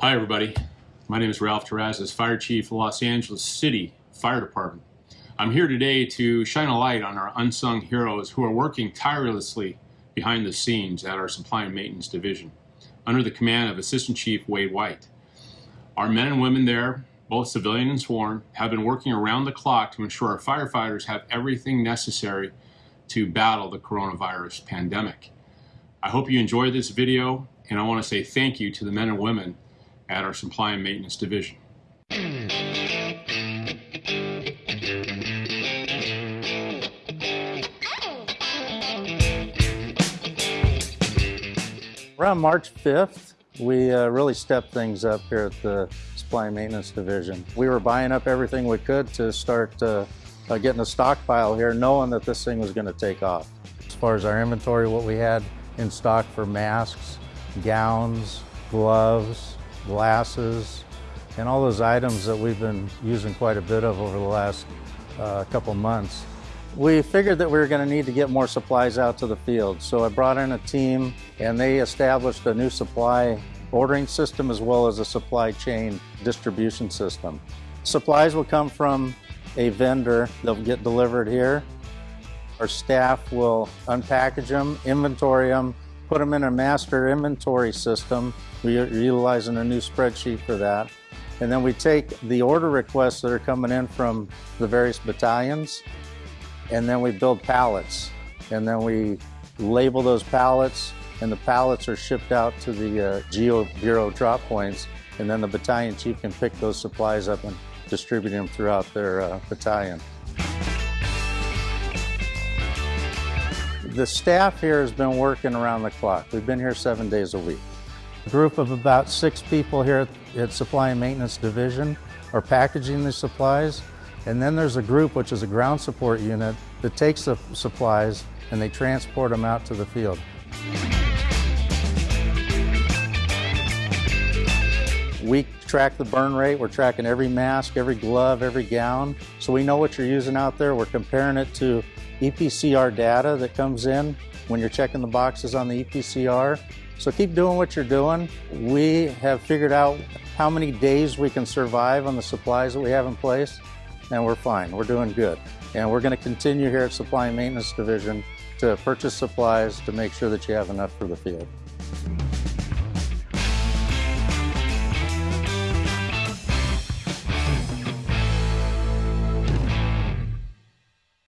Hi, everybody. My name is Ralph Terrazas, Fire Chief, Los Angeles City Fire Department. I'm here today to shine a light on our unsung heroes who are working tirelessly behind the scenes at our Supply and Maintenance Division under the command of Assistant Chief Wade White. Our men and women there, both civilian and sworn, have been working around the clock to ensure our firefighters have everything necessary to battle the coronavirus pandemic. I hope you enjoyed this video, and I want to say thank you to the men and women at our Supply and Maintenance Division. Around March 5th, we uh, really stepped things up here at the Supply and Maintenance Division. We were buying up everything we could to start uh, uh, getting a stockpile here, knowing that this thing was going to take off. As far as our inventory, what we had in stock for masks, gowns, gloves, glasses, and all those items that we've been using quite a bit of over the last uh, couple months. We figured that we were going to need to get more supplies out to the field, so I brought in a team and they established a new supply ordering system as well as a supply chain distribution system. Supplies will come from a vendor, they'll get delivered here. Our staff will unpackage them, inventory them, put them in a master inventory system. We're utilizing a new spreadsheet for that. And then we take the order requests that are coming in from the various battalions and then we build pallets. And then we label those pallets, and the pallets are shipped out to the uh, Geo Bureau drop points, and then the battalion chief can pick those supplies up and distribute them throughout their uh, battalion. The staff here has been working around the clock. We've been here seven days a week. A group of about six people here at, Supply and Maintenance Division are packaging the supplies and then there's a group, which is a ground support unit, that takes the supplies and they transport them out to the field. We track the burn rate. We're tracking every mask, every glove, every gown. So we know what you're using out there. We're comparing it to EPCR data that comes in when you're checking the boxes on the EPCR. So keep doing what you're doing. We have figured out how many days we can survive on the supplies that we have in place and we're fine. We're doing good. And we're going to continue here at Supply and Maintenance Division to purchase supplies to make sure that you have enough for the field.